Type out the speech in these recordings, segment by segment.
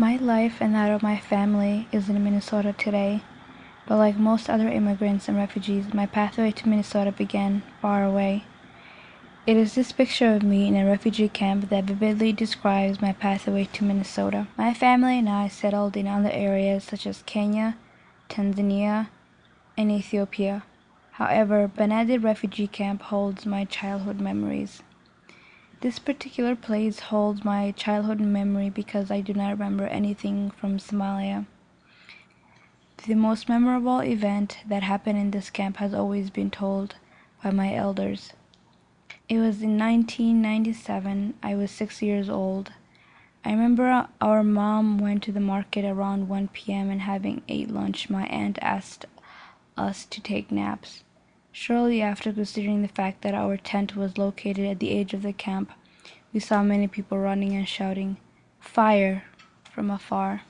My life and that of my family is in Minnesota today, but like most other immigrants and refugees, my pathway to Minnesota began far away. It is this picture of me in a refugee camp that vividly describes my pathway to Minnesota. My family and I settled in other areas such as Kenya, Tanzania, and Ethiopia. However, Banadid refugee camp holds my childhood memories. This particular place holds my childhood memory because I do not remember anything from Somalia. The most memorable event that happened in this camp has always been told by my elders. It was in 1997. I was six years old. I remember our mom went to the market around 1 p.m. and having ate lunch, my aunt asked us to take naps. Shortly after, considering the fact that our tent was located at the edge of the camp, we saw many people running and shouting, Fire! from afar.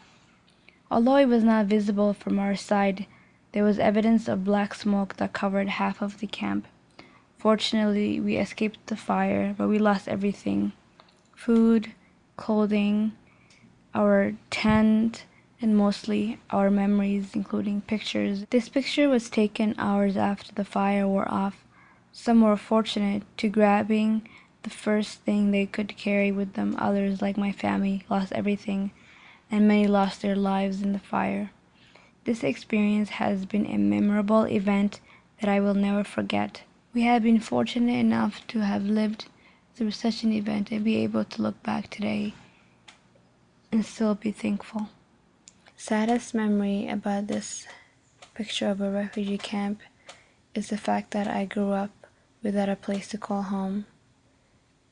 Although it was not visible from our side, there was evidence of black smoke that covered half of the camp. Fortunately, we escaped the fire, but we lost everything food, clothing, our tent, and mostly our memories, including pictures. This picture was taken hours after the fire wore off. Some were fortunate to grabbing the first thing they could carry with them. Others, like my family, lost everything, and many lost their lives in the fire. This experience has been a memorable event that I will never forget. We have been fortunate enough to have lived through such an event and be able to look back today and still be thankful. Saddest memory about this picture of a refugee camp is the fact that I grew up without a place to call home.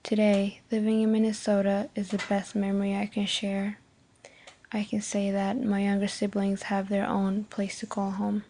Today, living in Minnesota is the best memory I can share. I can say that my younger siblings have their own place to call home.